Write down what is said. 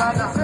hermana.